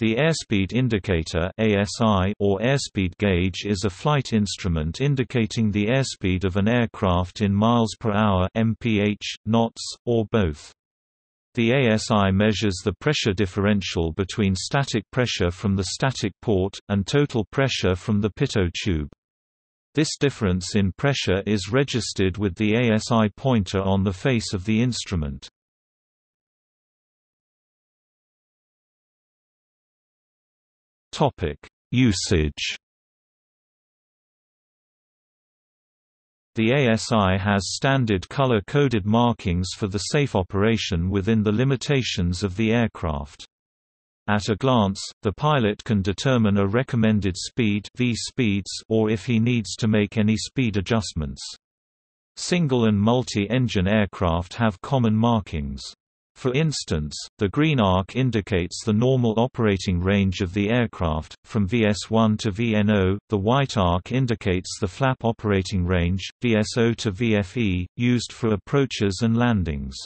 The airspeed indicator (ASI) or airspeed gauge is a flight instrument indicating the airspeed of an aircraft in miles per hour (mph, knots, or both). The ASI measures the pressure differential between static pressure from the static port, and total pressure from the pitot tube. This difference in pressure is registered with the ASI pointer on the face of the instrument. Topic: Usage. The ASI has standard color-coded markings for the safe operation within the limitations of the aircraft. At a glance, the pilot can determine a recommended speed v speeds or if he needs to make any speed adjustments. Single and multi-engine aircraft have common markings. For instance, the green arc indicates the normal operating range of the aircraft, from VS1 to VNO, the white arc indicates the flap operating range, VSO to VFE, used for approaches and landings.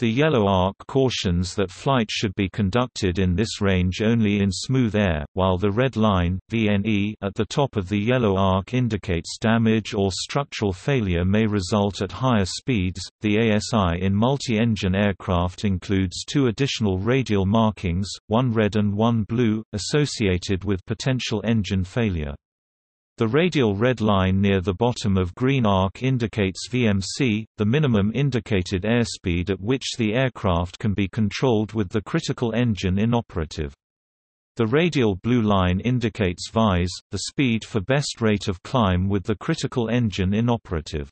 The yellow arc cautions that flight should be conducted in this range only in smooth air, while the red line, VNE at the top of the yellow arc indicates damage or structural failure may result at higher speeds. The ASI in multi-engine aircraft includes two additional radial markings, one red and one blue, associated with potential engine failure. The radial red line near the bottom of green arc indicates VMC, the minimum indicated airspeed at which the aircraft can be controlled with the critical engine inoperative. The radial blue line indicates VYSE, the speed for best rate of climb with the critical engine inoperative.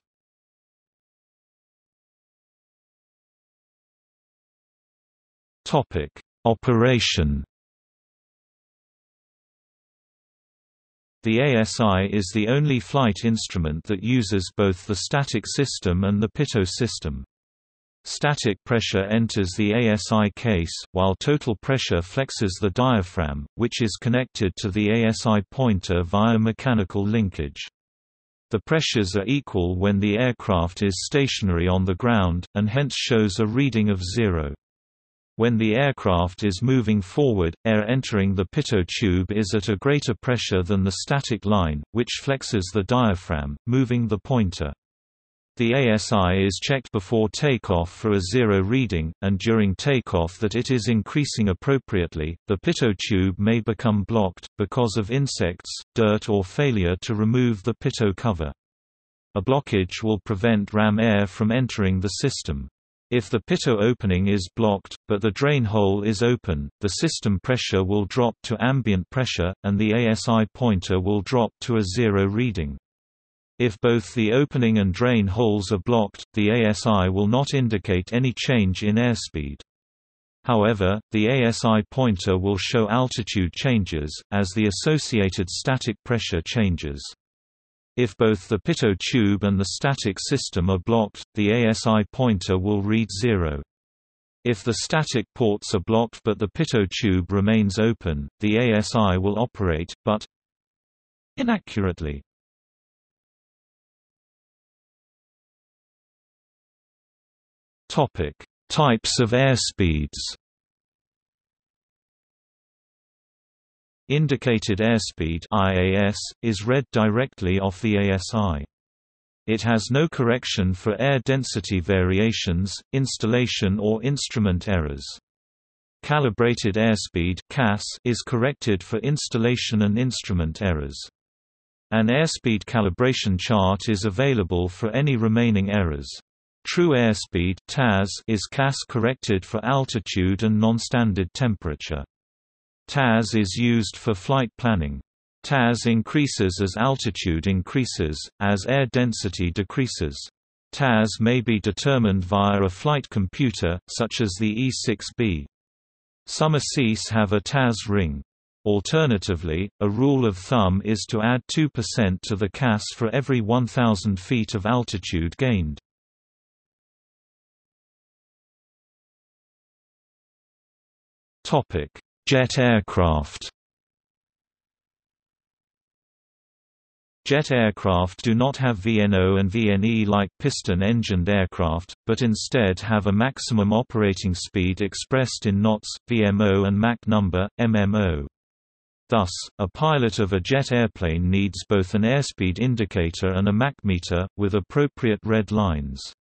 Operation The ASI is the only flight instrument that uses both the static system and the pitot system. Static pressure enters the ASI case, while total pressure flexes the diaphragm, which is connected to the ASI pointer via mechanical linkage. The pressures are equal when the aircraft is stationary on the ground, and hence shows a reading of zero. When the aircraft is moving forward, air entering the pitot tube is at a greater pressure than the static line, which flexes the diaphragm, moving the pointer. The ASI is checked before takeoff for a zero reading, and during takeoff that it is increasing appropriately. The pitot tube may become blocked, because of insects, dirt, or failure to remove the pitot cover. A blockage will prevent ram air from entering the system. If the pitot opening is blocked, but the drain hole is open, the system pressure will drop to ambient pressure, and the ASI pointer will drop to a zero reading. If both the opening and drain holes are blocked, the ASI will not indicate any change in airspeed. However, the ASI pointer will show altitude changes, as the associated static pressure changes. If both the pitot tube and the static system are blocked, the ASI pointer will read zero. If the static ports are blocked but the pitot tube remains open, the ASI will operate, but inaccurately. Types of airspeeds Indicated airspeed IAS, is read directly off the ASI. It has no correction for air density variations, installation or instrument errors. Calibrated airspeed CAS is corrected for installation and instrument errors. An airspeed calibration chart is available for any remaining errors. True airspeed TAS is CAS corrected for altitude and non-standard temperature. TAS is used for flight planning. TAS increases as altitude increases, as air density decreases. TAS may be determined via a flight computer, such as the E6B. Some ASIS have a TAS ring. Alternatively, a rule of thumb is to add 2% to the CAS for every 1,000 feet of altitude gained. Jet aircraft Jet aircraft do not have VNO and VNE like piston-engined aircraft, but instead have a maximum operating speed expressed in knots, VMO and Mach number, MMO. Thus, a pilot of a jet airplane needs both an airspeed indicator and a Mach meter, with appropriate red lines.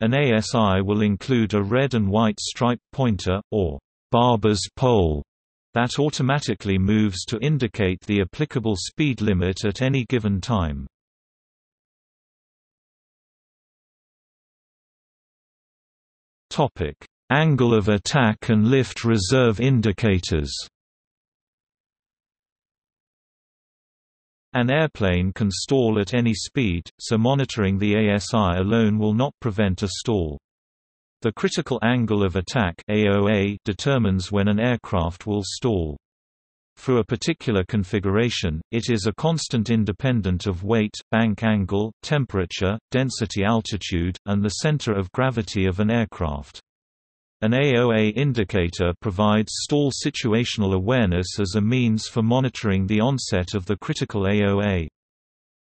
An ASI will include a red and white stripe pointer, or Barber's pole, that automatically moves to indicate the applicable speed limit at any given time. Topic: Angle of attack and lift reserve indicators. An airplane can stall at any speed, so monitoring the ASI alone will not prevent a stall. The critical angle of attack AOA determines when an aircraft will stall. For a particular configuration, it is a constant independent of weight, bank angle, temperature, density altitude, and the center of gravity of an aircraft. An AOA indicator provides stall situational awareness as a means for monitoring the onset of the critical AOA.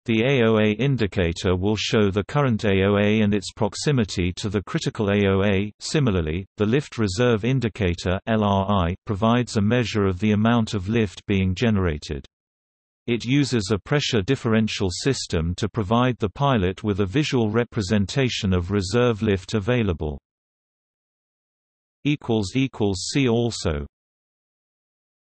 The AOA indicator will show the current AOA and its proximity to the critical AOA. Similarly, the lift reserve indicator (LRI) provides a measure of the amount of lift being generated. It uses a pressure differential system to provide the pilot with a visual representation of reserve lift available. equals equals see also